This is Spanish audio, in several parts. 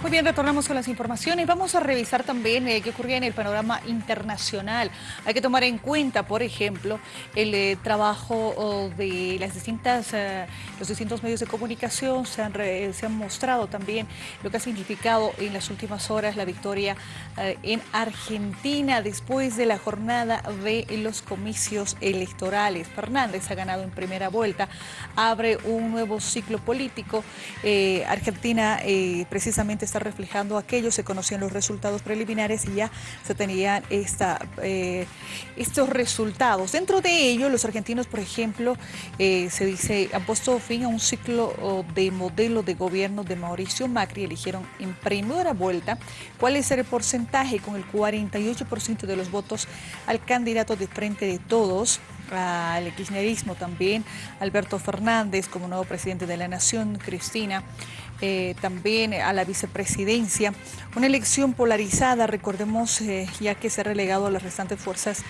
Muy bien, retornamos con las informaciones. Vamos a revisar también eh, qué ocurría en el panorama internacional. Hay que tomar en cuenta, por ejemplo, el eh, trabajo de las distintas, eh, los distintos medios de comunicación. Se han, se han, mostrado también lo que ha significado en las últimas horas la victoria en Argentina después de la jornada de los comicios electorales. Fernández ha ganado en primera vuelta, abre un nuevo ciclo político. Argentina precisamente está reflejando aquello, se conocían los resultados preliminares y ya se tenían esta, eh, estos resultados. Dentro de ello, los argentinos, por ejemplo, eh, se dice, han puesto fin a un ciclo de modelo de gobierno de Mauricio Macri, eligieron en primera vuelta cuál es el porcentaje con el 48% de los votos al candidato de Frente de Todos, al kirchnerismo también, Alberto Fernández como nuevo presidente de la Nación, Cristina, eh, también a la vicepresidencia. Una elección polarizada, recordemos, eh, ya que se ha relegado a las restantes fuerzas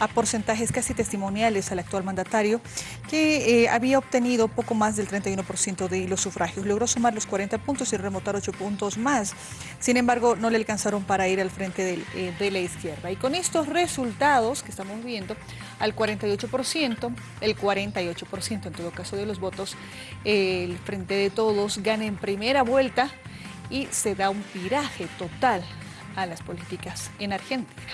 a porcentajes casi testimoniales al actual mandatario, que eh, había obtenido poco más del 31% de los sufragios. Logró sumar los 40 puntos y remontar 8 puntos más. Sin embargo, no le alcanzaron para ir al frente de la izquierda. Y con estos resultados que estamos viendo, al 48%, el 48% en todo caso de los votos, el Frente de Todos gana en primera vuelta y se da un viraje total a las políticas en Argentina.